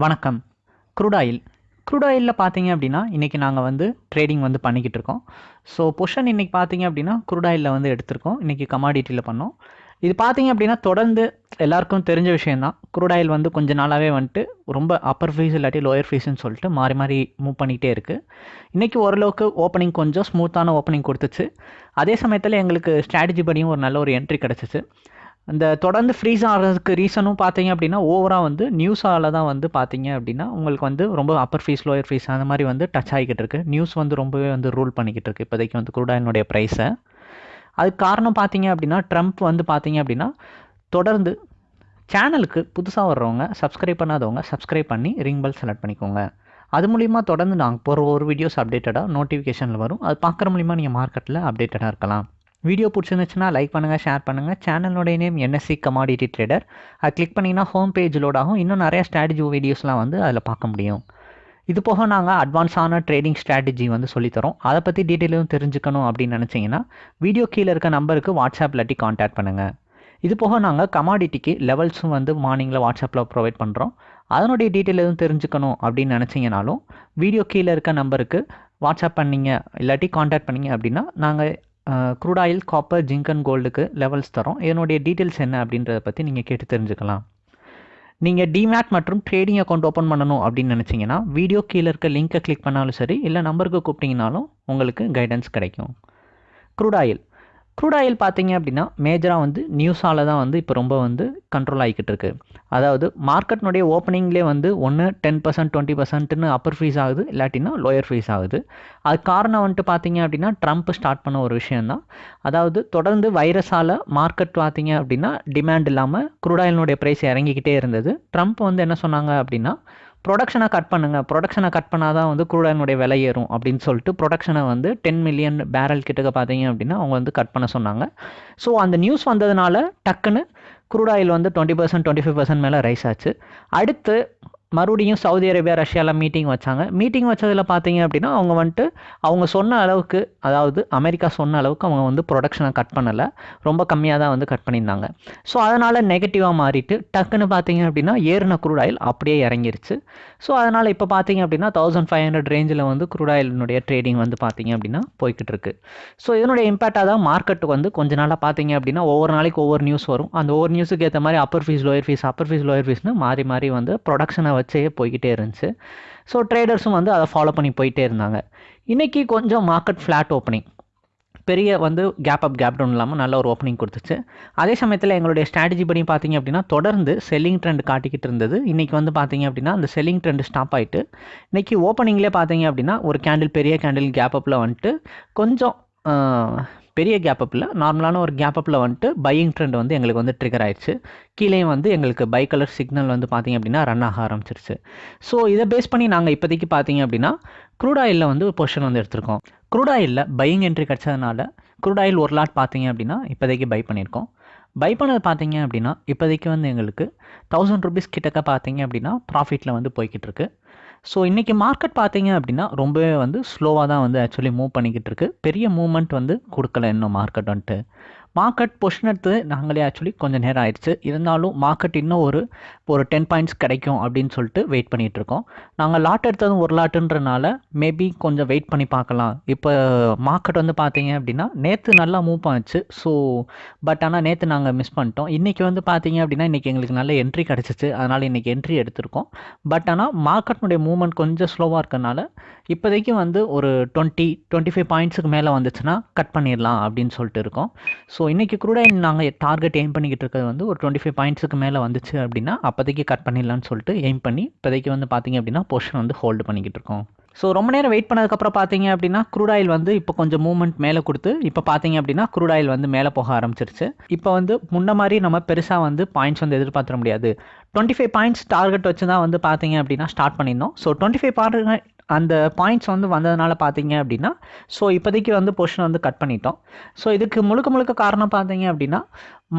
வணக்கம். க்ரூடாயில் க்ரூடாயிலில் பார்த்தீங்க அப்படின்னா இன்றைக்கி நாங்கள் வந்து ட்ரேடிங் வந்து பண்ணிக்கிட்டு இருக்கோம். ஸோ பொஷன் இன்றைக்கி பார்த்தீங்க அப்படின்னா க்ரூடாயிலில் வந்து எடுத்திருக்கோம். இன்றைக்கி கமாடிட்டியில் பண்ணோம். இது பார்த்தீங்க அப்படின்னா தொடர்ந்து எல்லாருக்கும் தெரிஞ்ச விஷயந்தான் க்ரூடாயில் வந்து கொஞ்ச நாளாகவே வந்துட்டு ரொம்ப அப்பர் ஃபீஸ் இல்லாட்டி லோயர் ஃபீஸ்ன்னு சொல்லிட்டு மாறி மாறி மூவ் பண்ணிகிட்டே இருக்குது இன்றைக்கி ஓரளவுக்கு ஓப்பனிங் கொஞ்சம் ஸ்மூத்தான ஓப்பனிங் கொடுத்துச்சு. அதே சமயத்தில் எங்களுக்கு ஸ்ட்ராட்டஜி படியும் ஒரு நல்ல ஒரு என்ட்ரி கிடச்சிச்சு. இந்த தொடர்ந்து ஃப்ரீஸ் ஆகிறதுக்கு ரீசனும் பார்த்தீங்க அப்படின்னா ஓவராக வந்து நியூஸால் தான் வந்து பார்த்தீங்க அப்படின்னா உங்களுக்கு வந்து ரொம்ப அப்பர் ஃபீஸ் லோயர் ஃபீஸ் அந்த மாதிரி வந்து டச் ஆகிக்கிட்டு இருக்கு. நியூஸ் வந்து ரொம்பவே வந்து ரூல் பண்ணிக்கிட்டு இருக்குது இப்போதைக்கு வந்து குரூடாயினுடைய ப்ரைஸை அதுக்கு காரணம் பார்த்தீங்க அப்படின்னா ட்ரம்ப் வந்து பார்த்தீங்க அப்படின்னா தொடர்ந்து சேனலுக்கு புதுசாக வர்றவங்க சப்ஸ்கிரைப் பண்ணாதவங்க சப்ஸ்கிரைப் பண்ணி ரிங் பெல் செலக்ட் பண்ணிக்கோங்க. அது மூலிமா தொடர்ந்து நாங்கள் போகிற ஒரு வீடியோஸ் அப்டேட்டடாக நோட்டிஃபிகேஷனில் வரும். அது பார்க்குற மூலிமா நீங்கள் மார்க்கெட்டில் அப்டேட்டடாக இருக்கலாம். வீடியோ பிடிச்சிருந்துச்சுன்னா லைக் பண்ணுங்கள் ஷேர் பண்ணுங்கள் சேனலோடைய நேம் என்எஸ்சி கமாடிட்டி ட்ரேடர் அது கிளிக் பண்ணிங்கன்னா ஹோம் பேஜ் லோட் ஆகும். இன்னும் நிறைய ஸ்ட்ராட்டஜி வீடியோஸ்லாம் வந்து அதில் பார்க்க முடியும். இது போக நாங்கள் அட்வான்ஸான ட்ரேடிங் ஸ்ட்ராட்டஜி வந்து சொல்லித்தரோம் அதை பற்றி டீட்டெயிலும் தெரிஞ்சுக்கணும் அப்படின்னு நினச்சிங்கன்னா வீடியோ கீழே இருக்க நம்பருக்கு வாட்ஸ்அப் இல்லாட்டி காண்டாக்ட் பண்ணுங்கள் இது போக நாங்கள் கமாடிட்டிக்கு லெவல்ஸும் வந்து மார்னிங்கில் வாட்ஸ்அப்பில் ப்ரொவைட் பண்ணுறோம் அதனுடைய டீட்டெயில் எதுவும் தெரிஞ்சுக்கணும் அப்படின்னு நினச்சிங்கனாலும் வீடியோ கீழே இருக்க நம்பருக்கு வாட்ஸ்அப் பண்ணிங்க இல்லாட்டி காண்டாக்ட் பண்ணிங்க அப்படின்னா நாங்கள் crude oil copper zinc and கோல்டுக்கு levels தரும். இதனுடைய டீட்டெயில்ஸ் என்ன அப்படின்றத பற்றி நீங்கள் கேட்டு தெரிஞ்சுக்கலாம். நீங்கள் டிமேட் மற்றும் ட்ரேடிங் அக்கௌண்ட் ஓப்பன் பண்ணணும் அப்படின்னு நினச்சிங்கன்னா வீடியோ கீழே இருக்க லிங்க்கை கிளிக் பண்ணாலும் சரி இல்லை நம்பருக்கு கூப்பிட்டிங்கனாலும் உங்களுக்கு கைடன்ஸ் கிடைக்கும். க்ரூட் ஆயில் க்ரூட் ஆயில் பார்த்தீங்க அப்படின்னா மேஜராக வந்து நியூஸால் தான் வந்து இப்போ ரொம்ப வந்து கண்ட்ரோல் ஆகிக்கிட்டு இருக்கு. அதாவது மார்க்கெட்னுடைய ஓப்பனிங்லேயே வந்து ஒன்று டென் பர்சன்ட் டுவெண்ட்டி பர்சன்ட்னு அப்பர் ஃபீஸ் ஆகுது இல்லாட்டினா லோயர் ஃபீஸ் ஆகுது. அது காரணம் வந்துட்டு பார்த்தீங்க அப்படின்னா ட்ரம்ப் ஸ்டார்ட் பண்ண ஒரு விஷயந்தான் அதாவது தொடர்ந்து வைரஸால் மார்க்கெட் பார்த்தீங்க அப்படின்னா டிமாண்ட் இல்லாமல் க்ரூட் ஆயிலினுடைய ப்ரைஸ் இறங்கிக்கிட்டே இருந்தது. ட்ரம்ப் வந்து என்ன சொன்னாங்க அப்படின்னா ப்ரொடக்ஷனை கட் பண்ணுங்கள் ப்ரொடக்ஷனை கட் பண்ணால் தான் வந்து குரூடாயினுடைய விலை ஏறும் அப்படின்னு சொல்லிட்டு ப்ரொடக்ஷனை வந்து டென் மில்லியன் பேரல் கிட்டக்க பார்த்தீங்க அப்படின்னா அவங்க வந்து கட் பண்ண சொன்னாங்க. ஸோ அந்த நியூஸ் வந்ததுனால டக்குன்னு குரூட் ஆயில் வந்து twenty percent twenty five percent மேலே ரைஸ் ஆச்சு. அடுத்து மறுபடியும் சவுதி அரேபியா ரஷ்யாவில் மீட்டிங் வச்சாங்க. மீட்டிங் வச்சதில் பார்த்தீங்க அப்படின்னா அவங்க வந்துட்டு அவங்க சொன்ன அளவுக்கு அதாவது அமெரிக்கா சொன்ன அளவுக்கு அவங்க வந்து ப்ரொடக்ஷனை கட் பண்ணலை. ரொம்ப கம்மியாக தான் வந்து கட் பண்ணியிருந்தாங்க. ஸோ அதனால் நெகட்டிவாக மாறிட்டு டக்குன்னு பார்த்தீங்க அப்படின்னா ஏறின குரூட் ஆயில் அப்படியே இறங்கிருச்சு. ஸோ அதனால் இப்போ பார்த்தீங்க அப்படின்னா தௌசண்ட் ஃபைவ் ஹண்ட்ரட் ரேஞ்சில் வந்து குரூட் ஆயிலினுடைய ட்ரேடிங் வந்து பார்த்தீங்க அப்படின்னா போய்கிட்டு இருக்கு ஸோ இதனுடைய இம்பாக்டாக தான் மார்க்கெட்டுக்கு வந்து கொஞ்ச நாளாக பார்த்தீங்க அப்படின்னா ஒவ்வொரு நாளைக்கு ஒவ்வொரு நியூஸ் வரும். அந்த ஒவ்வொரு நியூஸுக்கு ஏற்ற மாதிரி upper phase lower phase upper phase lower ஃபீஸ்னு மாறி மாறி வந்து ப்ரொடக்ஷனை வச்சே போய்கிட்டே இருந்துச்சு. ஸோ ட்ரேடர்ஸும் வந்து அதை ஃபாலோ பண்ணி போயிட்டே இருந்தாங்க. இன்றைக்கி கொஞ்சம் மார்க்கெட் ஃப்ளாட் ஓப்பனிங் பெரிய வந்து கேப் அப் கேப் டவுன் இல்லாமல் நல்ல ஒரு ஓப்பனிங் கொடுத்துச்சு. அதே சமயத்தில் எங்களுடைய ஸ்ட்ராட்டஜி படி பார்த்தீங்க அப்படின்னா தொடர்ந்து செல்லிங் ட்ரெண்ட் காட்டிக்கிட்டு இருந்தது. இன்றைக்கி வந்து பார்த்தீங்க அப்படின்னா அந்த செல்லிங் ட்ரெண்ட் ஸ்டாப் ஆகிட்டு இன்றைக்கி ஓப்பனிங்லேயே பார்த்தீங்க அப்படின்னா ஒரு கேண்டில் பெரிய கேண்டில் கேப் அப்பில் வந்துட்டு கொஞ்சம் பெரிய கேப் அப்பில் நார்மலான ஒரு கேப் அப்பில் வந்துட்டு பையிங் ட்ரெண்ட் வந்து எங்களுக்கு வந்து ட்ரிகர் ஆயிடுச்சு. கீழே வந்து எங்களுக்கு பை கலர் சிக்னல் வந்து பார்த்திங்க அப்படின்னா ரன் ஆக ஆரம்பிச்சிருச்சு. ஸோ இதை பேஸ் பண்ணி நாங்கள் இப்போதைக்கு பார்த்தீங்க அப்படின்னா க்ரூட் ஆயிலில் வந்து பொசிஷன் வந்து எடுத்திருக்கோம். க்ரூட் ஆயிலில் பையிங் என்ட்ரி கிடச்சதுனால க்ரூட் ஆயில் ஒரு லாட் பார்த்தீங்க அப்படின்னா இப்போதைக்கு பை பண்ணியிருக்கோம். பை பண்ணது பார்த்தீங்க அப்படின்னா இப்போதைக்கு வந்து எங்களுக்கு தௌசண்ட் ருபீஸ் கிட்டக்க பார்த்தீங்க அப்படின்னா ப்ராஃபிட்டில் வந்து போய்கிட்டு இருக்குது ஸோ இன்றைக்கி மார்க்கெட் பார்த்தீங்க அப்படின்னா ரொம்பவே வந்து ஸ்லோவாக தான் வந்து ஆக்சுவலி மூவ் பண்ணிக்கிட்டு இருக்கு. பெரிய மூவ்மெண்ட் வந்து கொடுக்கல இன்னும் மார்க்கெட் வந்துட்டு. மார்க்கெட் பொஷன் எடுத்து நாங்களே ஆக்சுவலி கொஞ்சம் நேரம் ஆயிடுச்சு. இருந்தாலும் மார்க்கெட் இன்னும் ஒரு ஒரு டென் பாயிண்ட்ஸ் கிடைக்கும் அப்படின்னு சொல்லிட்டு வெயிட் பண்ணிகிட்டு இருக்கோம். நாங்கள் லாட் எடுத்ததும் ஒரு லாட்டுன்றனால மேபி கொஞ்சம் வெயிட் பண்ணி பார்க்கலாம். இப்போ மார்க்கெட் வந்து பார்த்தீங்க அப்படின்னா நேற்று நல்லா மூவ் ஆச்சு. ஸோ பட் ஆனால் நேற்று நாங்கள் மிஸ் பண்ணிட்டோம். இன்றைக்கி வந்து பார்த்தீங்க அப்படின்னா இன்றைக்கி எங்களுக்கு நல்ல என்ட்ரி கிடச்சிச்சு. அதனால் இன்றைக்கி என்ட்ரி எடுத்திருக்கோம். பட் ஆனால் மார்க்கெட்னுடைய மூவ்மெண்ட் கொஞ்சம் ஸ்லோவாக இருக்கனால இப்போதைக்கு வந்து ஒரு டுவெண்ட்டி டுவெண்ட்டி ஃபைவ் பாயிண்ட்ஸுக்கு மேலே வந்துச்சுன்னா கட் பண்ணிடலாம் அப்படின்னு சொல்லிட்டு இருக்கோம். ஸோ ஸோ இன்றைக்கி கூட நாங்கள் டார்கெட் எய்ம் பண்ணிக்கிட்டு இருக்கிறது வந்து ஒரு டுவெண்ட்டி ஃபைவ் பாயிண்ட்ஸுக்கு மேலே வந்துச்சு அப்படின்னா அப்போதைக்கு கட் பண்ணிடலான்னு சொல்லிட்டு எய்ம் பண்ணி இப்போதைக்கு வந்து பார்த்தீங்க அப்படின்னா போர்ஷன் வந்து ஹோல்டு பண்ணிக்கிட்டு இருக்கோம். ஸோ ரொம்ப நேரம் வெயிட் பண்ணதுக்கப்புறம் பார்த்தீங்க அப்படின்னா க்ரூட் ஆயில் வந்து இப்போ கொஞ்சம் மூவ்மெண்ட் மேலே கொடுத்து இப்போ பார்த்தீங்க அப்படின்னா க்ரூட் ஆயில் வந்து மேலே போக ஆரம்பிச்சிருச்சு. இப்போ வந்து முன்ன மாதிரி நம்ம பெருசாக வந்து பாயிண்ட்ஸ் வந்து எதிர்பார்த்துட முடியாது. டுவெண்ட்டி ஃபைவ் பாயிண்ட்ஸ் டார்கெட் வச்சு தான் வந்து பார்த்தீங்க அப்படின்னா ஸ்டார்ட் பண்ணியிருந்தோம். ஸோ டுவெண்ட்டி ஃபைவ் பாருங்க அந்த பாயிண்ட்ஸ் வந்து வந்ததுனால பார்த்தீங்க அப்படின்னா ஸோ இப்போதைக்கு வந்து பொசிஷன் வந்து கட் பண்ணிட்டோம். ஸோ இதுக்கு முழுக்க முழுக்க காரணம் பார்த்தீங்க அப்படின்னா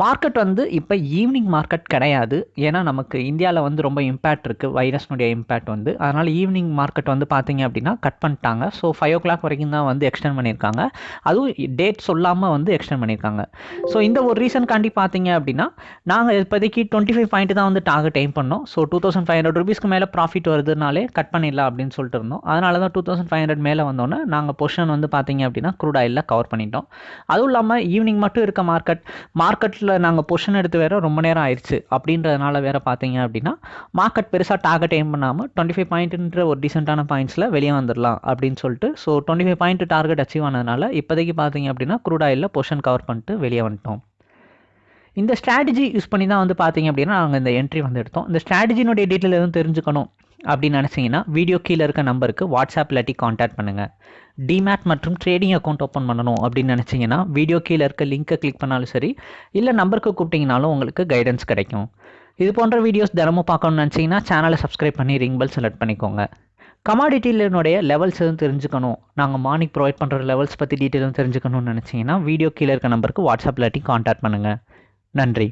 மார்க்கெட் வந்து இப்போ ஈவினிங் மார்க்கெட் கிடையாது. ஏன்னா நமக்கு இந்தியாவில் வந்து ரொம்ப இம்பேக்ட் இருக்குது வைரஸ்னுடைய இம்பேக்ட் வந்து. அதனால் ஈவினிங் மார்க்கெட் வந்து பார்த்தீங்க அப்படின்னா கட் பண்ணிட்டாங்க. ஸோ ஃபைவ் ஓ கிளாக் வரைக்கும் தான் வந்து எக்ஸ்டெண்ட் பண்ணியிருக்காங்க. அதுவும் டேட் சொல்லாமல் வந்து எக்ஸ்டெண்ட் பண்ணியிருக்காங்க. ஸோ இந்த ஒரு ரீசன்காண்டி பார்த்தீங்க அப்படின்னா நாங்கள் இப்போதைக்கு டுவெண்ட்டி ஃபைவ் பாயிண்ட் தான் வந்து டார்கெட் எய்ம் பண்ணோம். So two thousand five hundred ருபீஸ்க்கு மேலே ப்ராஃபிட் வருதுனாலே கட் பண்ணிடலாம் அப்படின்னு சொல்லிட்டு இருந்தோம். அதனால தான் டூ தௌசண்ட் ஃபைவ் ஹண்ட்ரட் மேலே வந்தோன்னே நாங்கள் பொசிஷன் வந்து பார்த்தீங்க அப்படின்னா க்ரூட் ஆயிலில் கவர் பண்ணிட்டோம். அதுவும் இல்லாமல் ஈவினிங் மட்டும் இருக்க மார்க்கெட் மார்க்கெட்டில் நாங்கள் பொஷன் எடுத்து வேற ரொம்ப நேரம் ஆயிடுச்சு அப்படின்றதுனால வேற பார்த்தீங்க அப்படின்னா மார்க்கெட் பெருசாக டார்கெட் எய்ம் பண்ணாமல் டுவெண்ட்டி ஃபைவ் பாயிண்ட்ன்ற ஒரு டீசெண்டான பாயிண்ட்ஸில் வெளியே வந்துடலாம் அப்படின்னு சொல்லிட்டு so twenty five point target achieve ஆனதுனால இப்போதைக்கு பார்த்தீங்க அப்படின்னா க்ரூட் ஆயிலில் பொஷன் கவர் பண்ணிட்டு வெளியே வந்துட்டோம். இந்த ஸ்ட்ராட்டஜி யூஸ் பண்ணி தான் வந்து பார்த்தீங்க அப்படின்னா நாங்கள் இந்த என்ட்ரி வந்து எடுத்தோம். இந்த ஸ்ட்ராட்டஜினுடைய டீட்டெயில் எதுவும் தெரிஞ்சுக்கணும். அப்படின்னு நினச்சிங்கன்னா வீடியோ கீழே இருக்க நம்பருக்கு வாட்ஸ்அப் இல்லாட்டி காண்டாக்ட் பண்ணுங்கள் டிமேட் மற்றும் ட்ரேடிங் அக்கௌண்ட் ஓப்பன் பண்ணணும் அப்படின்னு நினச்சிங்கன்னா வீடியோ கீழே இருக்க லிங்க்கை கிளிக் பண்ணாலும் சரி இல்லை நம்பருக்கு கூப்பிட்டிங்கனாலும் உங்களுக்கு கைடன்ஸ் கிடைக்கும். இது போன்ற வீடியோஸ் தினமும் பார்க்கணும்னு நினச்சிங்கன்னா சேனலை சப்ஸ்கிரைப் பண்ணி ரிங் பெல் செலக்ட் பண்ணிக்கோங்க. கமாடிட்டியினுடைய லெவல்ஸ் எதுவும் தெரிஞ்சுக்கணும். நாங்கள் மார்னிங் ப்ரொவைட் பண்ணுற லெவல்ஸ் பற்றி டீட்டெயிலும் தெரிஞ்சுக்கணும்னு நினச்சிங்கன்னா வீடியோ கீழே இருக்க நம்பருக்கு வாட்ஸ்அப் இல்லாட்டி காண்டாக்ட் பண்ணுங்கள் நன்றி.